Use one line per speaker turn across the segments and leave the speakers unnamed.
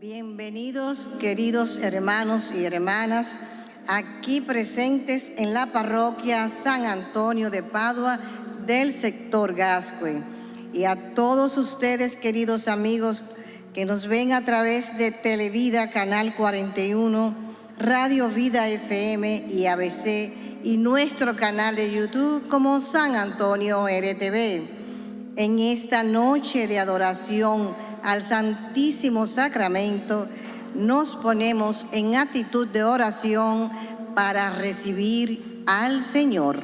Bienvenidos, queridos hermanos y hermanas, aquí presentes en la parroquia San Antonio de Padua del sector Gascue. Y a todos ustedes, queridos amigos, que nos ven a través de Televida, Canal 41, Radio Vida FM y ABC, y nuestro canal de YouTube como San Antonio RTV. En esta noche de adoración, al Santísimo Sacramento, nos ponemos en actitud de oración para recibir al Señor.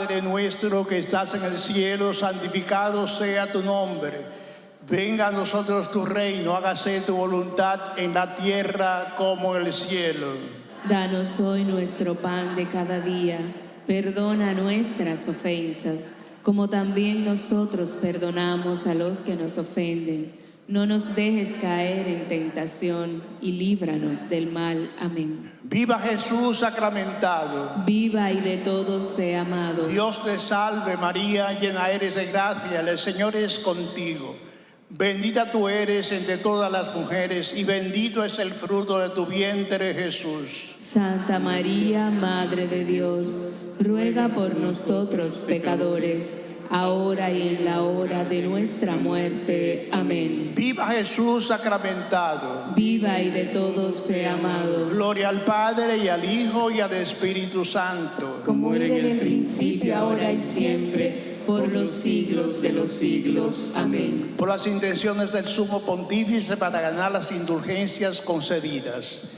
Padre nuestro que estás en el cielo, santificado sea tu nombre. Venga a nosotros tu reino, hágase tu voluntad en la tierra como en el cielo.
Danos hoy nuestro pan de cada día. Perdona nuestras ofensas, como también nosotros perdonamos a los que nos ofenden no nos dejes caer en tentación y
líbranos del mal. Amén. Viva Jesús sacramentado. Viva y de todos sea amado. Dios te salve María, llena eres de gracia, el Señor es contigo. Bendita tú eres entre todas las mujeres y bendito es el fruto de tu vientre Jesús.
Santa María, Madre de Dios, ruega por nosotros pecadores ahora y en la hora de nuestra muerte.
Amén. Viva Jesús sacramentado. Viva y de todos sea amado. Gloria al Padre y al Hijo y al Espíritu Santo. Como era en el principio, ahora y siempre por los siglos de los siglos. Amén. Por las intenciones del sumo pontífice para ganar las indulgencias concedidas.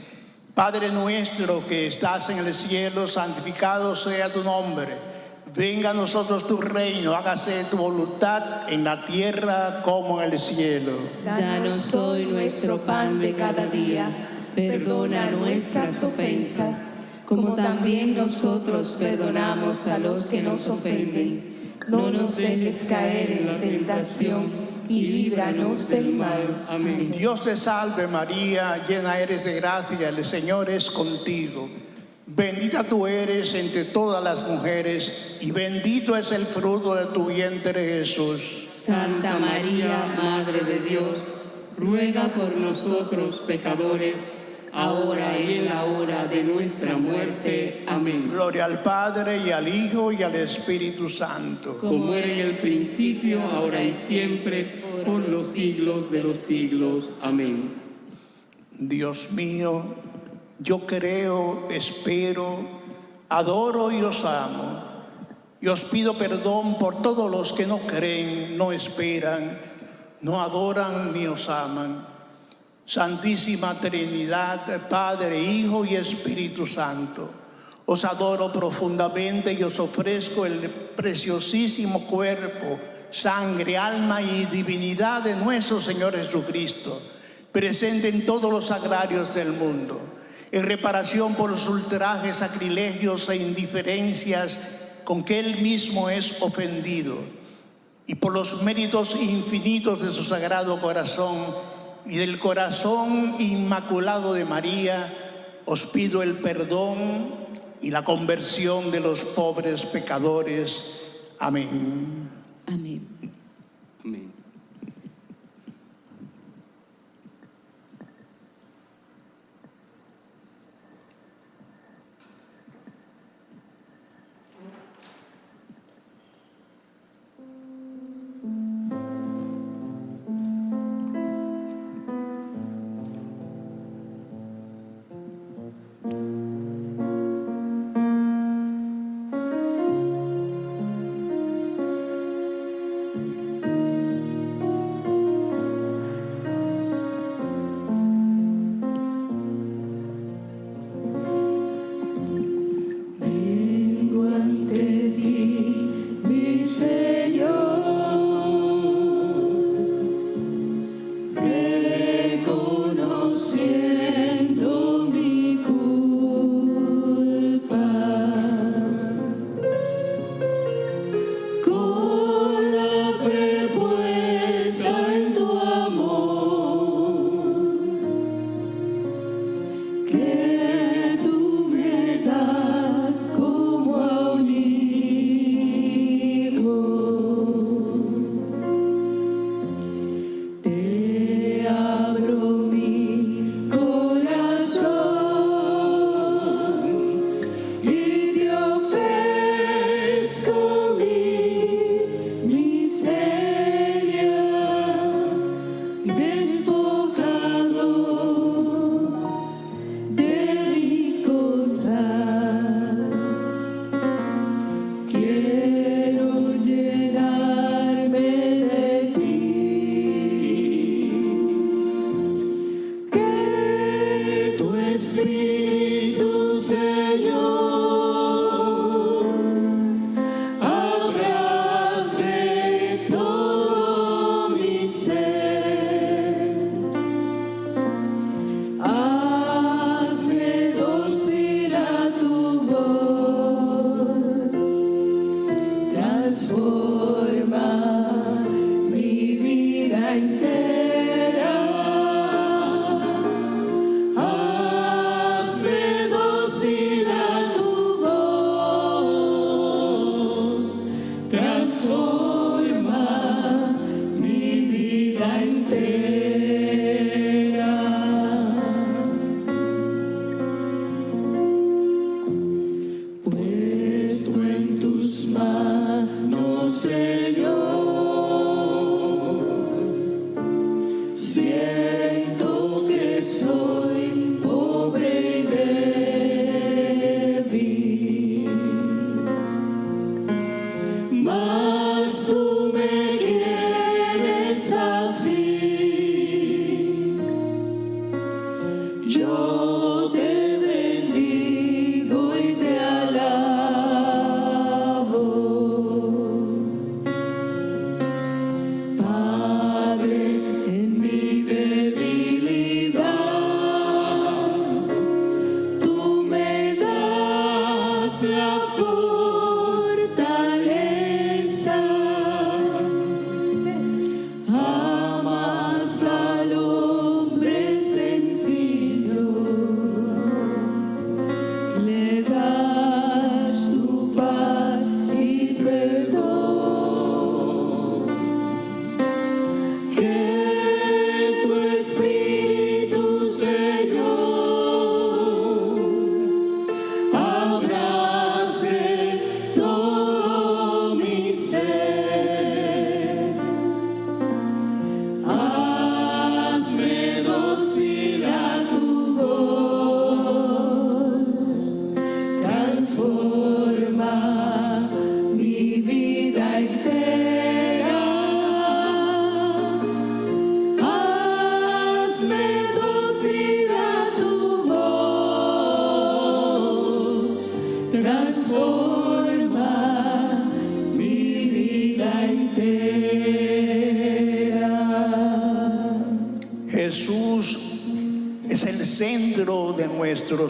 Padre nuestro que estás en el cielo, santificado sea tu nombre. Venga a nosotros tu reino, hágase tu voluntad en la tierra como en el cielo.
Danos hoy nuestro pan de cada día. Perdona nuestras ofensas, como también nosotros perdonamos a los que nos ofenden. No nos dejes caer en la tentación
y líbranos del mal. Amén. Dios te salve María, llena eres de gracia, el Señor es contigo. Bendita tú eres entre todas las mujeres y bendito es el fruto de tu vientre Jesús. Santa María, Madre de Dios, ruega por nosotros pecadores, ahora y en la hora de nuestra muerte. Amén. Gloria al Padre, y al Hijo, y al Espíritu Santo. Como era en el principio, ahora y siempre, por los siglos de los siglos. Amén. Dios mío, yo creo, espero, adoro y os amo. Y os pido perdón por todos los que no creen, no esperan, no adoran ni os aman. Santísima Trinidad, Padre, Hijo y Espíritu Santo, os adoro profundamente y os ofrezco el preciosísimo cuerpo, sangre, alma y divinidad de nuestro Señor Jesucristo, presente en todos los agrarios del mundo en reparación por los ultrajes, sacrilegios e indiferencias con que él mismo es ofendido y por los méritos infinitos de su sagrado corazón y del corazón inmaculado de María, os pido el perdón y la conversión de los pobres pecadores. Amén. Amén. Amén.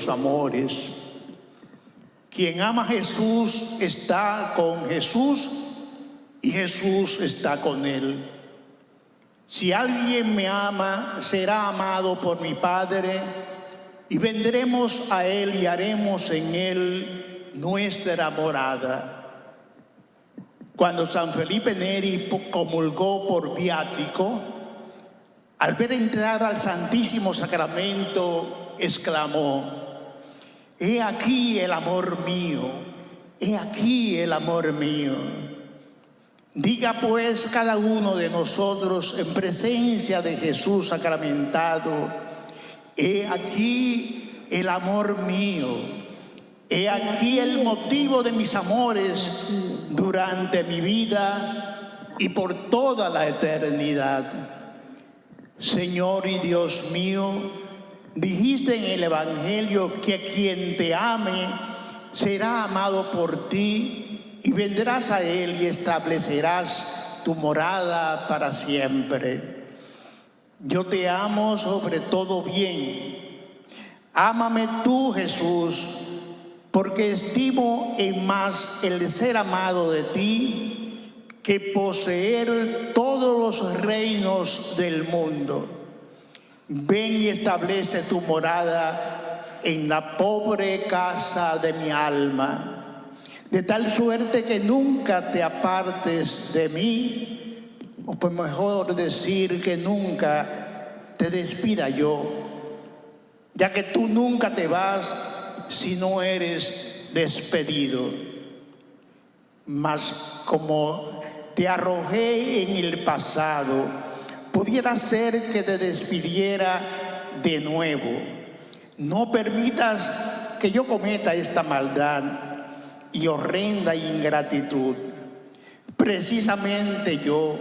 amores. Quien ama a Jesús está con Jesús y Jesús está con él. Si alguien me ama, será amado por mi Padre y vendremos a él y haremos en él nuestra morada. Cuando San Felipe Neri comulgó por viático, al ver entrar al Santísimo Sacramento exclamó, he aquí el amor mío, he aquí el amor mío. Diga pues cada uno de nosotros en presencia de Jesús sacramentado, he aquí el amor mío, he aquí el motivo de mis amores durante mi vida y por toda la eternidad. Señor y Dios mío, Dijiste en el Evangelio que quien te ame será amado por ti y vendrás a él y establecerás tu morada para siempre. Yo te amo sobre todo bien. Ámame tú, Jesús, porque estimo en más el ser amado de ti que poseer todos los reinos del mundo. Ven y establece tu morada en la pobre casa de mi alma, de tal suerte que nunca te apartes de mí, o pues mejor decir que nunca te despida yo, ya que tú nunca te vas si no eres despedido. Mas como te arrojé en el pasado, pudiera ser que te despidiera de nuevo. No permitas que yo cometa esta maldad y horrenda ingratitud. Precisamente yo,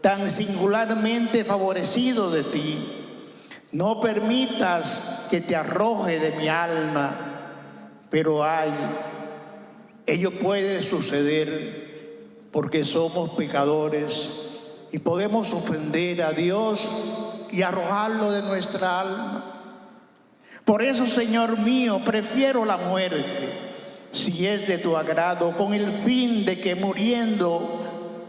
tan singularmente favorecido de ti, no permitas que te arroje de mi alma, pero ay, ello puede suceder porque somos pecadores y podemos ofender a Dios y arrojarlo de nuestra alma. Por eso, Señor mío, prefiero la muerte, si es de tu agrado, con el fin de que muriendo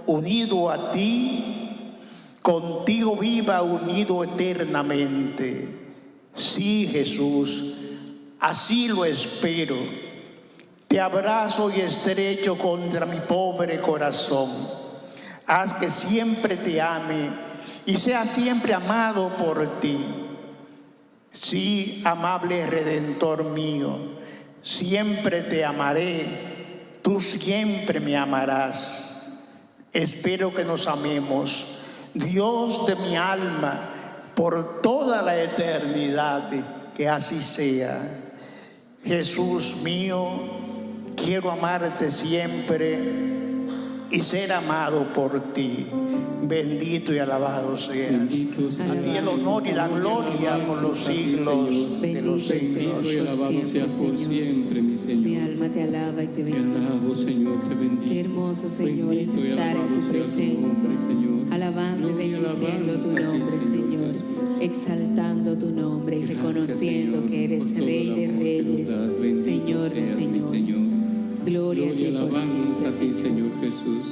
unido a ti, contigo viva unido eternamente. Sí, Jesús, así lo espero. Te abrazo y estrecho contra mi pobre corazón Haz que siempre te ame y sea siempre amado por ti. Sí, amable Redentor mío, siempre te amaré, tú siempre me amarás. Espero que nos amemos, Dios de mi alma, por toda la eternidad, que así sea. Jesús mío, quiero amarte siempre y ser amado por ti. Bendito y alabado seas. A ti el honor y la gloria por los siglos de los siglos. Bendito y alabado
seas por siempre, mi Señor. Mi alma te alaba y te bendice. Qué hermoso, Señor, es estar en tu presencia. Alabando y bendiciendo tu nombre, Señor. Exaltando tu nombre y reconociendo que eres Rey de Reyes, Señor de Señor. Gloria, Gloria a ti, por
alabanza a ti, Señor Jesús.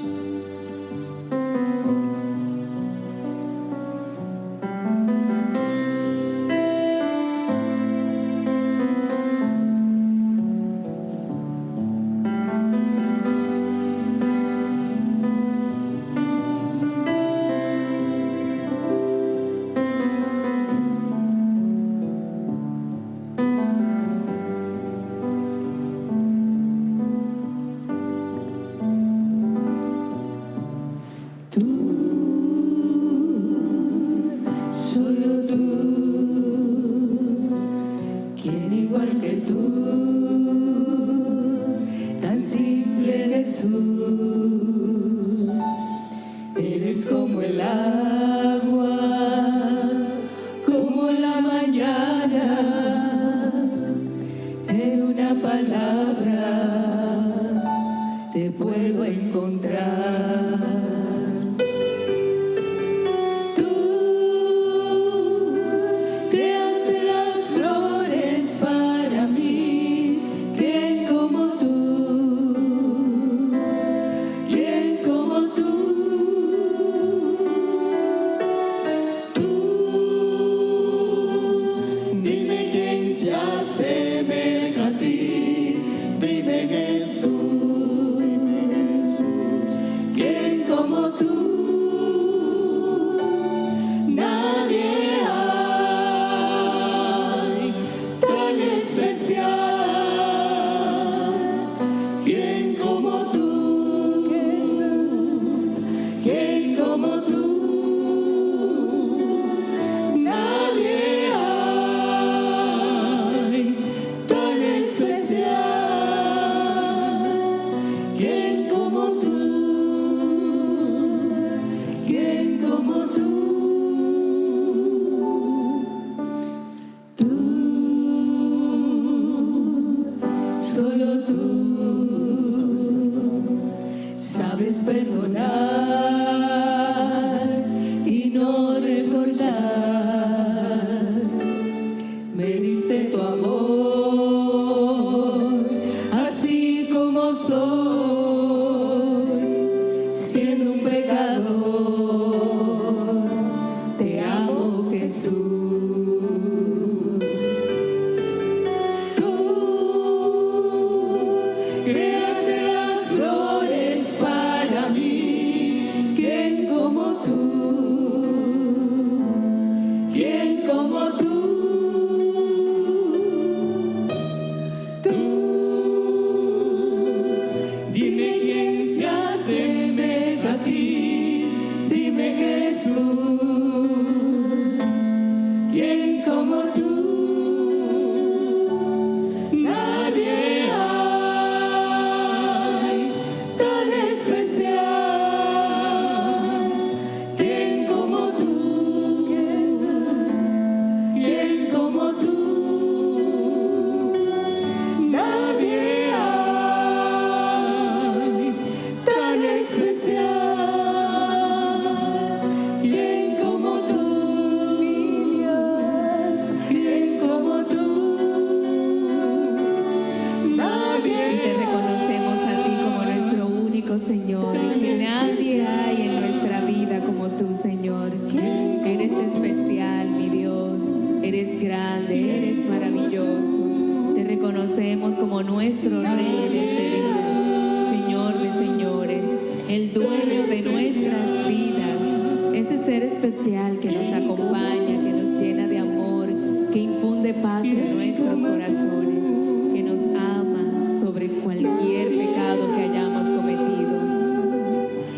siendo un pecador.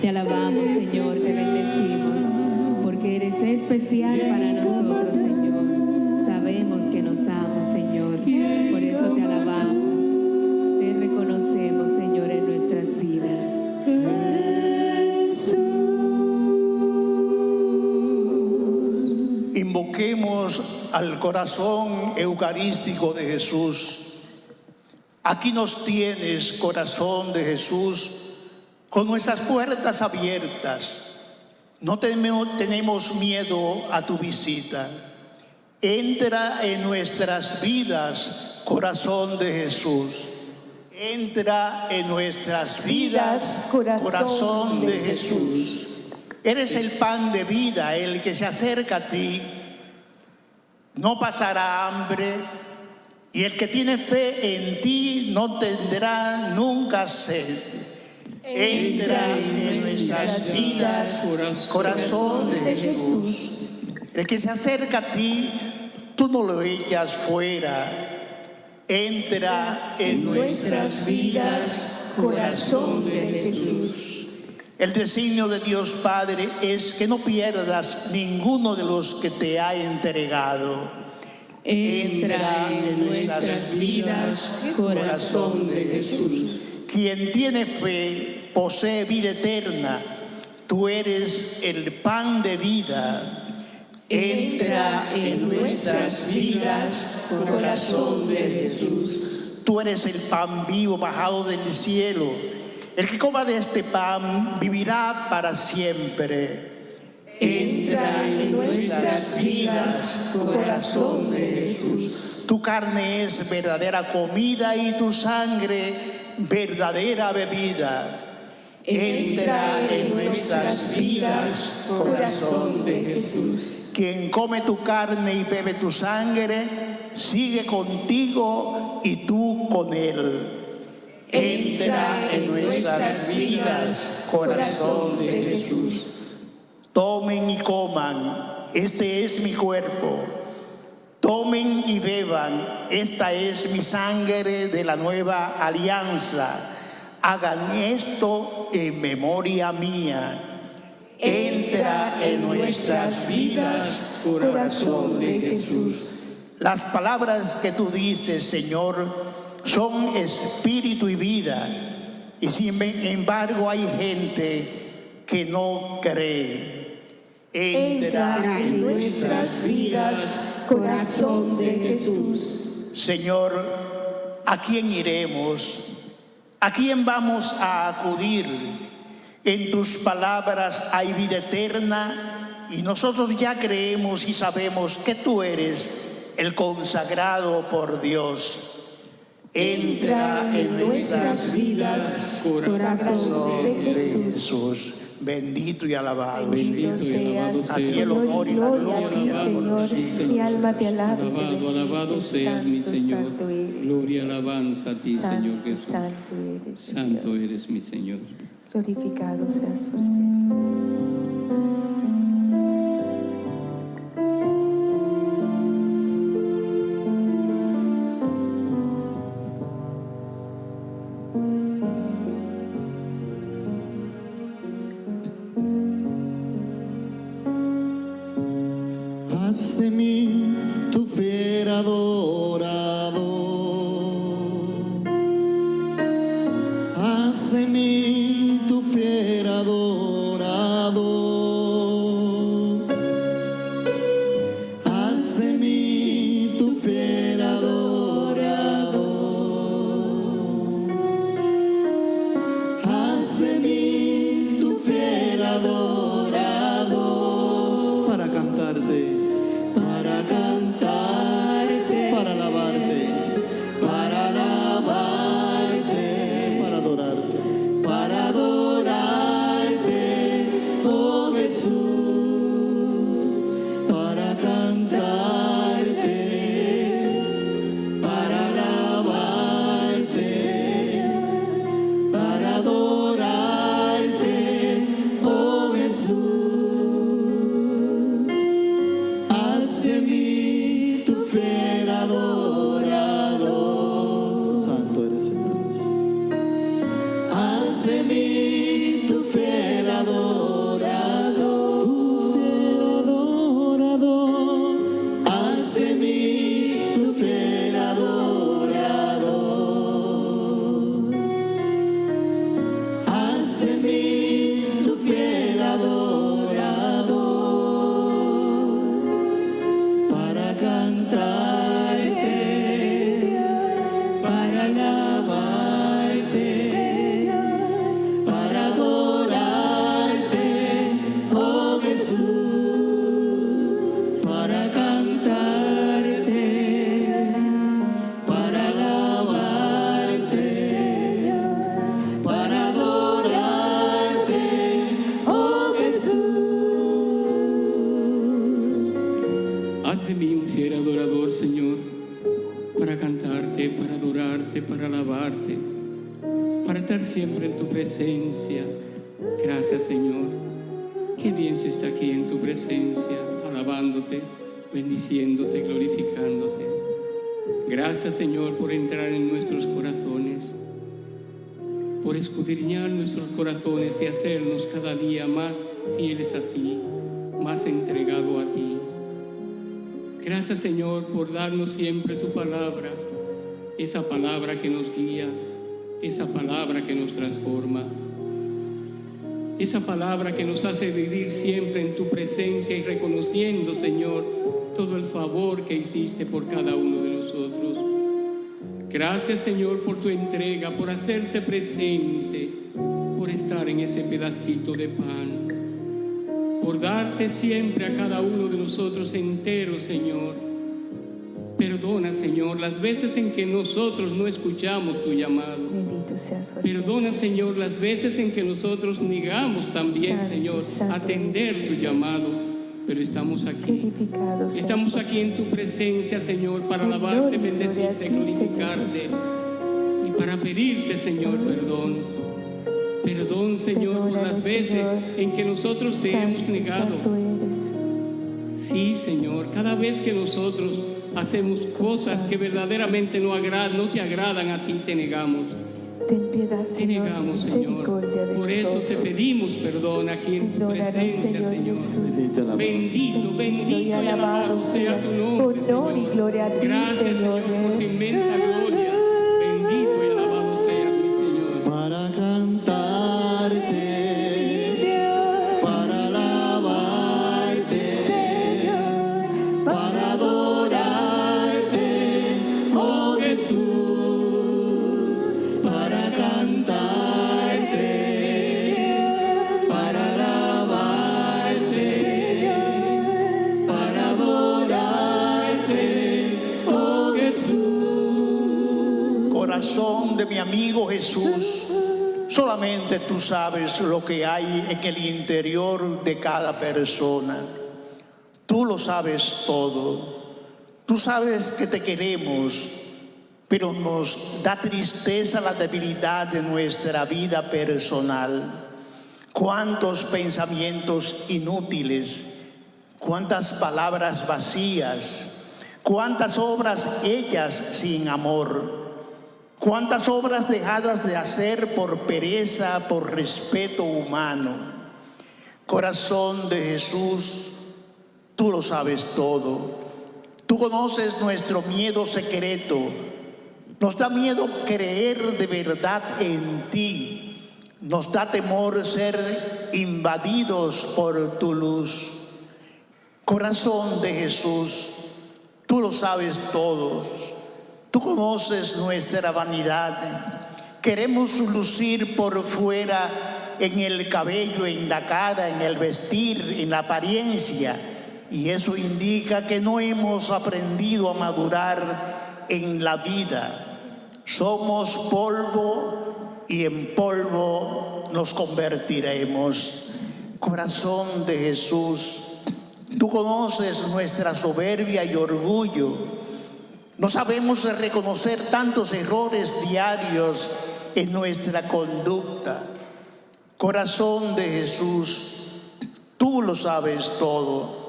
Te alabamos, Señor, te bendecimos, porque eres especial para nosotros, Señor. Sabemos que nos amas, Señor, por eso te alabamos, te reconocemos, Señor, en nuestras vidas.
Invoquemos al corazón eucarístico de Jesús. Aquí nos tienes, corazón de Jesús con nuestras puertas abiertas. No tenemos miedo a tu visita. Entra en nuestras vidas, corazón de Jesús. Entra en nuestras vidas, corazón, de, Jesús. Eres el pan de vida, el que se acerca a ti. No pasará hambre y el que tiene fe en ti no tendrá nunca sed entra en nuestras vidas, corazón de Jesús. El que se acerca a ti, tú no lo echas fuera. Entra en nuestras vidas, corazón de Jesús. El designio de Dios Padre es que no pierdas ninguno de los que te ha entregado. Entra en nuestras vidas, corazón de Jesús. Quien tiene fe posee vida eterna. Tú eres el pan de vida. Entra en nuestras vidas, oh corazón de Jesús. Tú eres el pan vivo bajado del cielo. El que coma de este pan vivirá para siempre. Entra en nuestras vidas, oh corazón de Jesús. Tu carne es verdadera comida y tu sangre verdadera bebida. Entra en nuestras vidas,
corazón
de Jesús. Quien come tu carne y bebe tu sangre, sigue contigo y tú con él. Entra en nuestras vidas, corazón de Jesús. Tomen y coman, este es mi cuerpo beban, esta es mi sangre de la nueva alianza. Hagan esto en memoria mía. Entra en nuestras vidas, corazón de Jesús. Las palabras que tú dices, Señor, son espíritu y vida. Y sin embargo hay gente que no cree. Entra en nuestras vidas, corazón de Jesús. Señor, ¿a quién iremos? ¿A quién vamos a acudir? En tus palabras hay vida eterna y nosotros ya creemos y sabemos que tú eres el consagrado por Dios. Entra en nuestras vidas, corazón de Jesús. Bendito y alabado seas. a ti el honor
y la gloria,
Señor. Mi
alma te alaba.
Alabado, alabado seas, mi
Señor. Gloria, alabanza a ti, Señor Jesús.
Santo
eres, santo eres mi Señor.
Glorificado seas por siempre, Señor.
diciéndote, glorificándote. Gracias Señor por entrar en nuestros corazones, por escudriñar nuestros corazones y hacernos cada día más fieles a ti, más entregado a ti. Gracias Señor por darnos siempre tu palabra, esa palabra que nos guía, esa palabra que nos transforma, esa palabra que nos hace vivir siempre en tu presencia y reconociendo Señor todo el favor que hiciste por cada uno de nosotros. Gracias Señor por tu entrega, por hacerte presente, por estar en ese pedacito de pan, por darte siempre a cada uno de nosotros entero Señor. Perdona Señor las veces en que nosotros no escuchamos tu llamado. Bendito Perdona Señor las veces en que nosotros negamos también Señor atender tu llamado pero estamos aquí.
Estamos aquí
en tu presencia, Señor, para alabarte, bendecirte, glorificarte y para pedirte, Señor, perdón. Perdón, Señor, por las veces en que nosotros te hemos negado. Sí, Señor, cada vez que nosotros hacemos cosas que verdaderamente no, no te agradan a ti, te negamos.
Ten piedad, Señor, te negamos, Señor. Por eso te
pedimos perdón aquí en tu presencia, Señor. Bendito, bendito y alabado sea tu nombre, Gracias, Señor, por tu eh. inmensa ah, gloria.
tú sabes lo que hay en el interior de cada persona. Tú lo sabes todo. Tú sabes que te queremos, pero nos da tristeza la debilidad de nuestra vida personal. Cuántos pensamientos inútiles, cuántas palabras vacías, cuántas obras hechas sin amor ¿Cuántas obras dejadas de hacer por pereza, por respeto humano? Corazón de Jesús, tú lo sabes todo. Tú conoces nuestro miedo secreto. Nos da miedo creer de verdad en ti. Nos da temor ser invadidos por tu luz. Corazón de Jesús, tú lo sabes todo Tú conoces nuestra vanidad. Queremos lucir por fuera en el cabello, en la cara, en el vestir, en la apariencia. Y eso indica que no hemos aprendido a madurar en la vida. Somos polvo y en polvo nos convertiremos. Corazón de Jesús, tú conoces nuestra soberbia y orgullo no sabemos reconocer tantos errores diarios en nuestra conducta. Corazón de Jesús, tú lo sabes todo.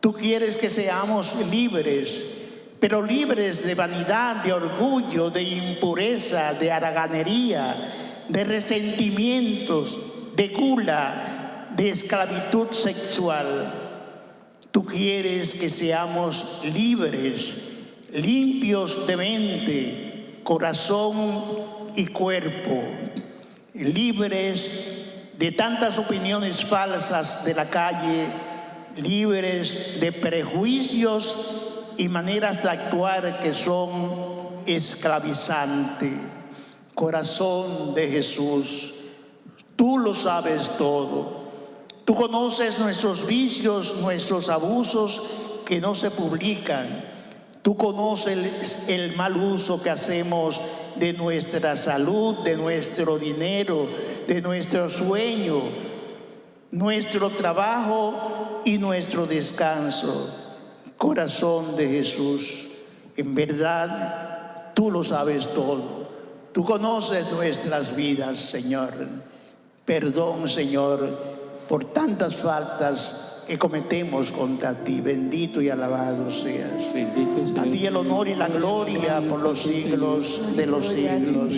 Tú quieres que seamos libres, pero libres de vanidad, de orgullo, de impureza, de haraganería, de resentimientos, de gula, de esclavitud sexual. Tú quieres que seamos libres, limpios de mente, corazón y cuerpo, libres de tantas opiniones falsas de la calle, libres de prejuicios y maneras de actuar que son esclavizantes. Corazón de Jesús, tú lo sabes todo. Tú conoces nuestros vicios, nuestros abusos que no se publican. Tú conoces el, mal uso que hacemos de nuestra salud, de nuestro dinero, de nuestro sueño, nuestro trabajo y nuestro descanso. Corazón de Jesús, en verdad tú lo sabes todo. Tú conoces nuestras vidas, Señor. Perdón, Señor, por tantas faltas que cometemos contra ti. Bendito y alabado seas. a ti el honor y la gloria por los siglos de los siglos.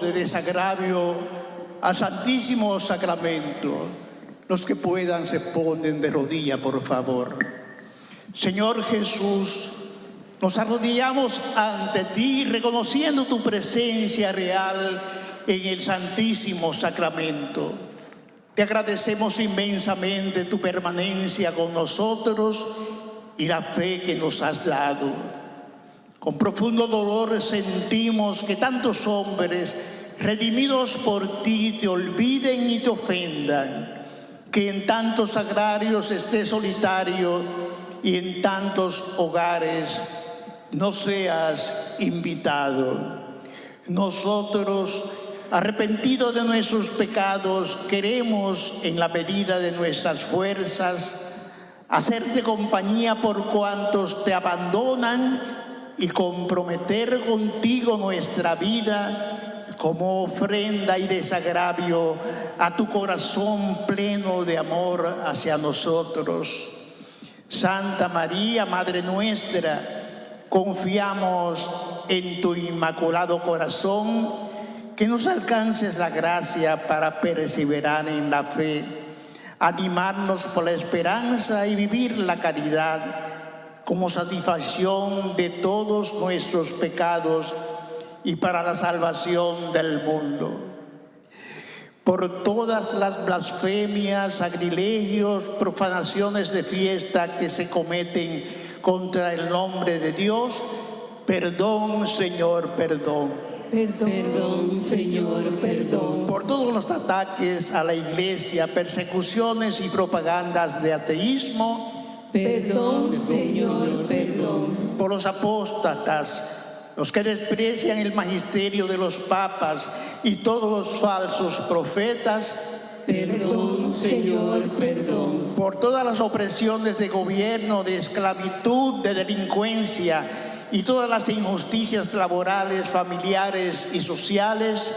de desagravio al Santísimo Sacramento. Los que puedan se ponen de rodilla, por favor. Señor Jesús, nos arrodillamos ante ti reconociendo tu presencia real en el Santísimo Sacramento. Te agradecemos inmensamente tu permanencia con nosotros y la fe que nos has dado. Con profundo dolor sentimos que tantos hombres redimidos por ti te olviden y te ofendan, que en tantos agrarios estés solitario y en tantos hogares no seas invitado. Nosotros, arrepentidos de nuestros pecados, queremos, en la medida de nuestras fuerzas, hacerte compañía por cuantos te abandonan y comprometer contigo nuestra vida como ofrenda y desagravio a tu corazón pleno de amor hacia nosotros. Santa María, Madre nuestra, confiamos en tu inmaculado corazón, que nos alcances la gracia para perseverar en la fe, animarnos por la esperanza y vivir la caridad como satisfacción de todos nuestros pecados y para la salvación del mundo. Por todas las blasfemias, sacrilegios, profanaciones de fiesta que se cometen contra el nombre de Dios, perdón, Señor, perdón. Perdón, perdón, Señor, perdón. Por todos los ataques a la iglesia, persecuciones y propagandas de ateísmo, Perdón, Señor, perdón. Por los apóstatas, los que desprecian el magisterio de los papas y todos los falsos profetas. Perdón, Señor, perdón. Por todas las opresiones de gobierno, de esclavitud, de delincuencia y todas las injusticias laborales, familiares y sociales.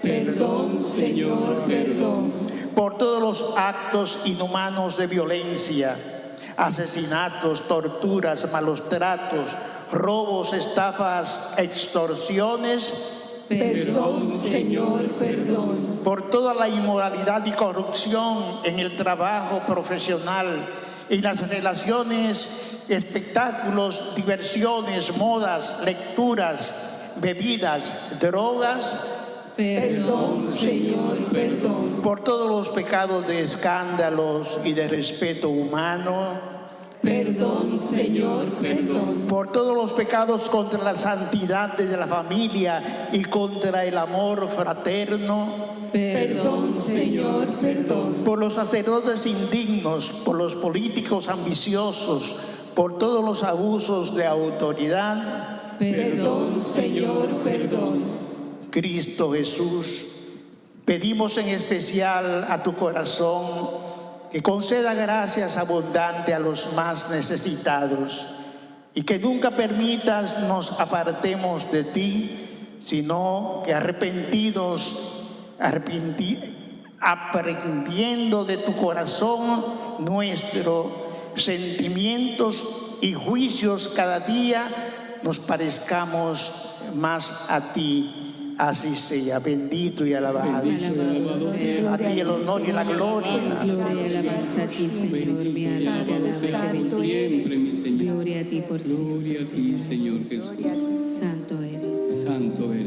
Perdón, Señor, perdón. Por todos los actos inhumanos de violencia asesinatos, torturas, malos tratos, robos, estafas, extorsiones. Perdón, Señor, perdón. Por toda la inmoralidad y corrupción en el trabajo profesional y las relaciones, espectáculos, diversiones, modas, lecturas, bebidas, drogas, Perdón, Señor, perdón. Por todos los pecados de escándalos y de respeto humano. Perdón, Señor, perdón. Por todos los pecados contra la santidad de la familia y contra el amor fraterno. Perdón, Señor, perdón. Por los sacerdotes indignos, por los políticos ambiciosos, por todos los abusos de autoridad. Perdón, Señor, perdón Cristo Jesús, pedimos en especial a tu corazón que conceda gracias abundante a los más necesitados y que nunca permitas nos apartemos de ti, sino que arrepentidos, aprendiendo de tu corazón nuestros sentimientos y juicios cada día, nos parezcamos más a ti Así sea, bendito y alabado. sea. A ti el honor y la gloria. Gloria y alabanza a ti,
Señor. Mi alma te alaba, te bendice. Gloria a ti por siempre.
Gloria a ti, Señor Jesús. Santo eres. Santo eres.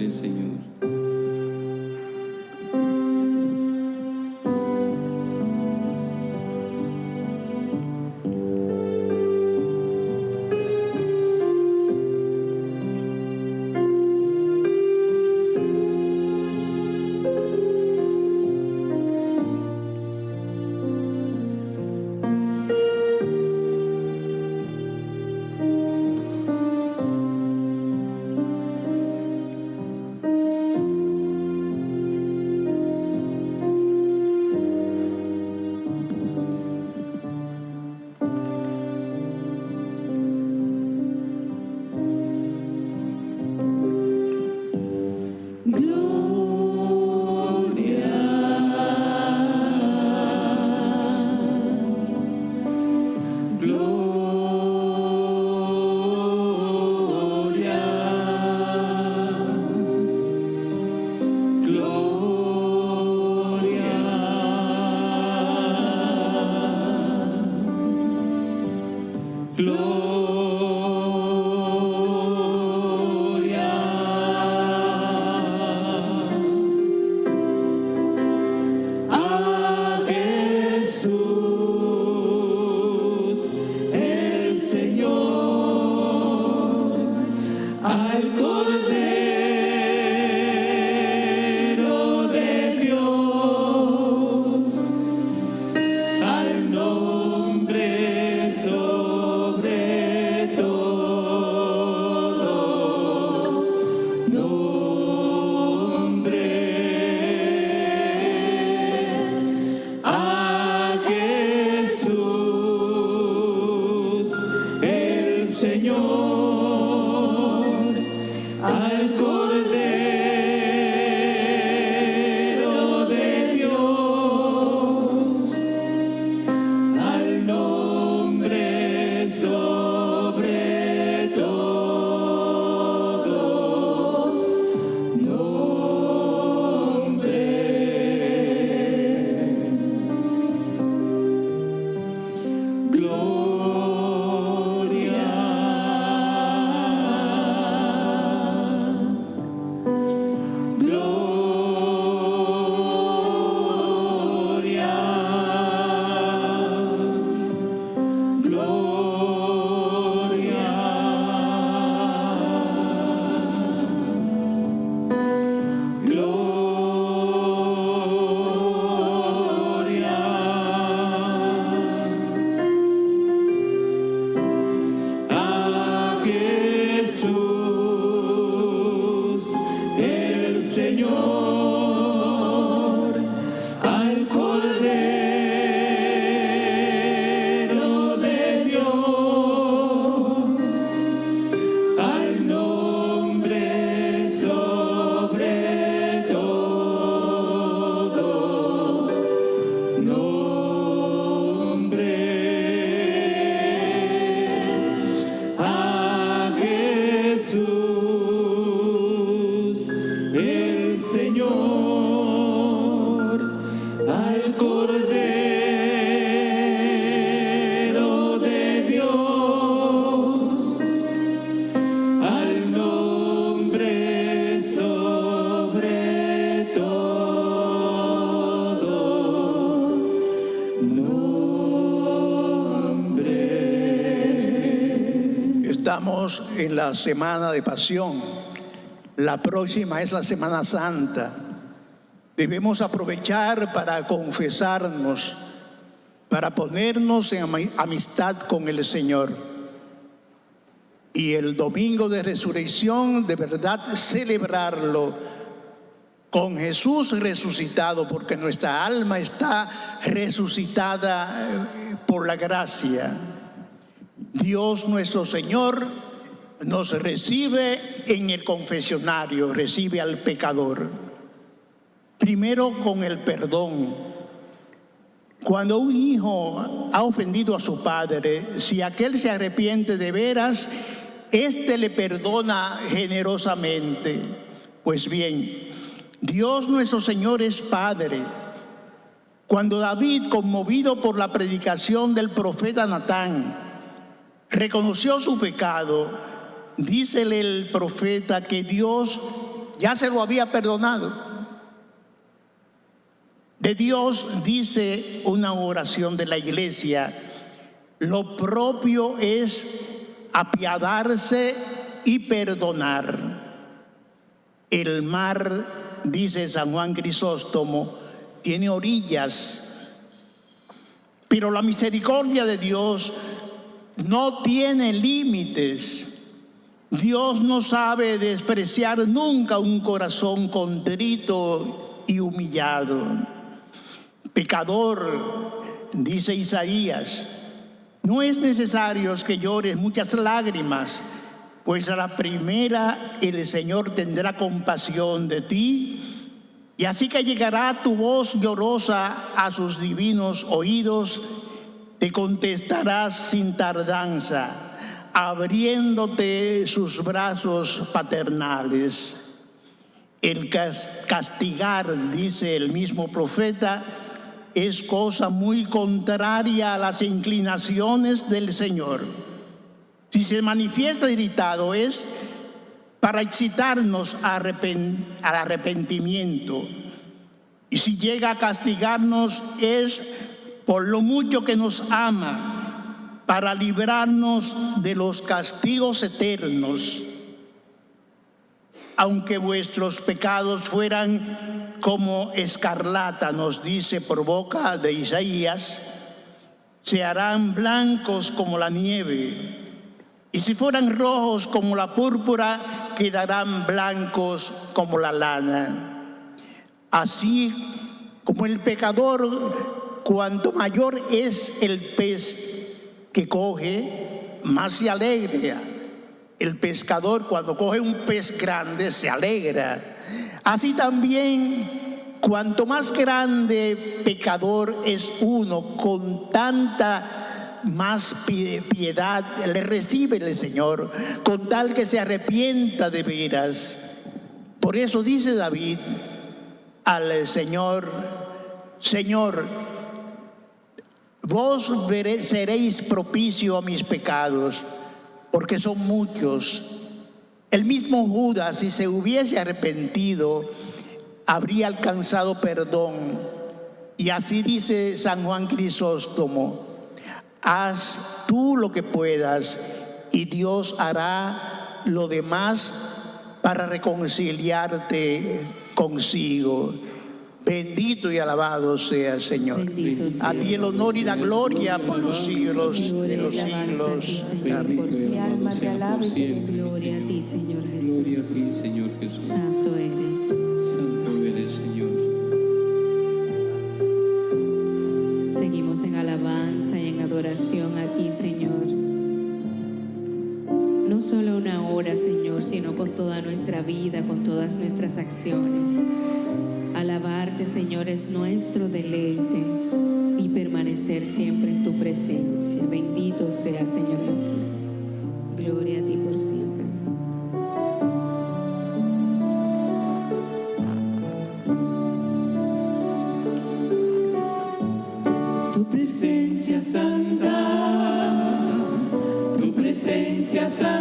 en la semana de pasión. La próxima es la Semana Santa. Debemos aprovechar para confesarnos, para ponernos en amistad con el Señor. Y el domingo de resurrección, de verdad, celebrarlo con Jesús resucitado, porque nuestra alma está resucitada eh, por la gracia. Dios nuestro Señor nos recibe en el confesionario, recibe al pecador. Primero con el perdón. Cuando un hijo ha ofendido a su padre, si aquel se arrepiente de veras, éste le perdona generosamente. Pues bien, Dios nuestro Señor es Padre. Cuando David, conmovido por la predicación del profeta Natán, reconoció su pecado, dícele el profeta que Dios ya se lo había perdonado. De Dios dice una oración de la iglesia, lo propio es apiadarse y perdonar. El mar, dice San Juan Crisóstomo, tiene orillas, pero la misericordia de Dios no tiene límites. Dios no sabe despreciar nunca un corazón contrito y humillado. Pecador, dice Isaías, no es necesario que llores muchas lágrimas, pues a la primera el Señor tendrá compasión de ti, y así que llegará tu voz llorosa a sus divinos oídos, te contestarás sin tardanza abriéndote sus brazos paternales. El castigar, dice el mismo profeta, es cosa muy contraria a las inclinaciones del Señor. Si se manifiesta irritado es para excitarnos al arrepentimiento. Y si llega a castigarnos es por lo mucho que nos ama para librarnos de los castigos eternos. Aunque vuestros pecados fueran como escarlata, nos dice por boca de Isaías, se harán blancos como la nieve, y si fueran rojos como la púrpura, quedarán blancos como la lana. Así como el pecador, cuanto mayor es el pez que coge, más se alegra. El pescador cuando coge un pez grande se alegra. Así también, cuanto más grande pecador es uno, con tanta más piedad le recibe el Señor, con tal que se arrepienta de veras. Por eso dice David al Señor, Señor, Vos seréis propicio a mis pecados, porque son muchos. El mismo Judas, si se hubiese arrepentido, habría alcanzado perdón. Y así dice San Juan Crisóstomo, haz tú lo que puedas y Dios hará lo demás para reconciliarte consigo. Bendito y alabado sea, Señor. a ti el honor y la gloria por los siglos de los siglos.
Amén. alma te alaba y
gloria a ti, Señor Jesús. Gloria a ti, Señor Jesús. Santo eres.
Santo eres, Señor.
Seguimos en alabanza y en adoración a ti, Señor. No solo una hora, Señor, sino con toda nuestra vida, con todas nuestras acciones. Alabar Señor, es nuestro deleite y permanecer siempre en tu presencia. Bendito sea, Señor Jesús. Gloria a ti por siempre.
Tu presencia santa, tu presencia santa.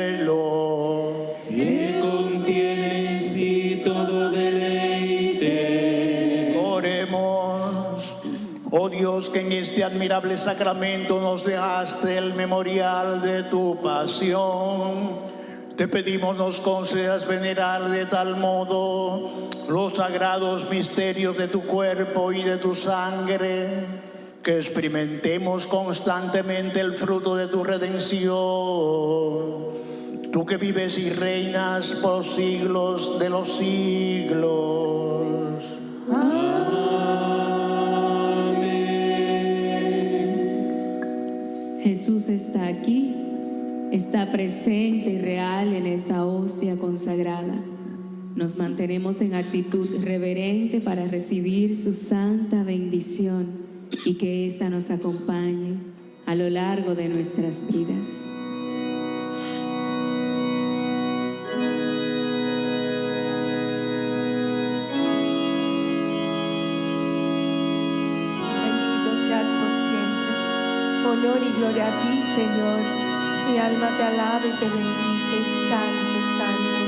este admirable sacramento nos dejaste el memorial de tu pasión. Te pedimos nos concedas venerar de tal modo los sagrados misterios de tu cuerpo y de tu sangre, que experimentemos constantemente el fruto de tu redención. Tú que vives y reinas por siglos de los siglos.
Jesús está aquí, está presente y real en esta hostia consagrada. Nos mantenemos en actitud reverente para recibir su santa bendición y que ésta nos acompañe a lo largo de nuestras vidas. y gloria a ti, Señor. Mi alma te alaba y te bendice, Santo, Santo.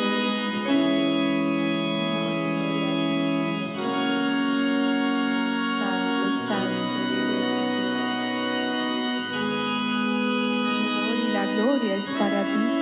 Gloria es para ti,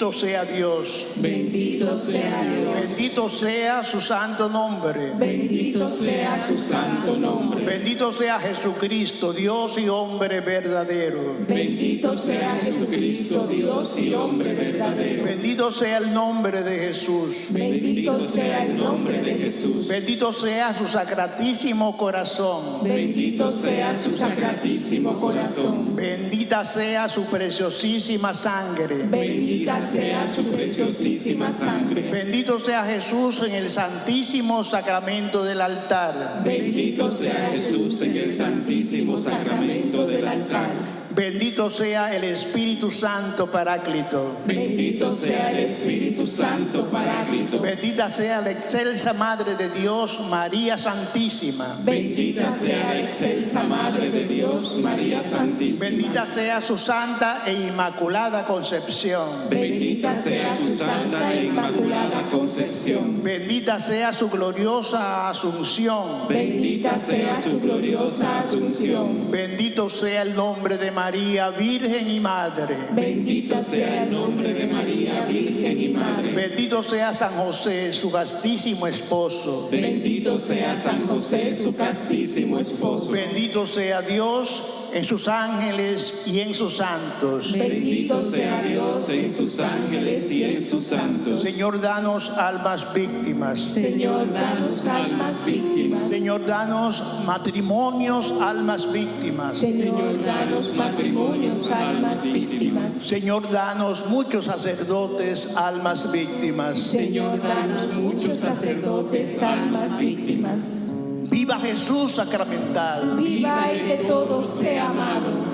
Bendito sea Dios. Bendito sea Dios. Bendito sea su santo nombre. Bendito sea su santo nombre. Bendito sea Jesucristo, Dios y hombre verdadero. Bendito sea Jesucristo, Dios y hombre verdadero. Bendito sea el nombre de Jesús. Bendito sea el nombre de Jesús. Bendito sea su sacratísimo corazón. Bendito sea su sacratísimo corazón. Bendita sea su preciosísima sangre. Bendita sea su preciosísima sangre. Bendito sea Jesús en el santísimo sacramento del altar. Bendito sea Jesús
en el santísimo sacramento del altar.
Bendito sea el Espíritu Santo Paráclito. Bendito sea el Espíritu Santo Paráclito. Bendita sea la excelsa Madre de Dios, María Santísima. Bendita sea la
excelsa Madre de Dios, María Santísima. Bendita
sea su santa e inmaculada concepción. Bendita sea su santa e inmaculada
concepción.
Bendita sea su gloriosa asunción. Bendita sea su gloriosa asunción. Bendito sea el nombre de María María, Virgen y Madre. Bendito sea el
nombre de María, Virgen y
Madre. Bendito sea San José, su castísimo esposo. Bendito sea San José, su castísimo esposo. Bendito sea Dios en sus ángeles y en sus santos. Bendito sea Dios en
sus ángeles y en sus santos.
Señor, danos almas víctimas. Señor, danos almas víctimas. Señor, danos matrimonios, almas víctimas. Señor, danos matrimonios, almas víctimas. Señor, danos muchos sacerdotes, almas víctimas. Señor, danos muchos sacerdotes, almas víctimas. Viva Jesús sacramental. Viva y de todos sea amado.